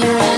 you're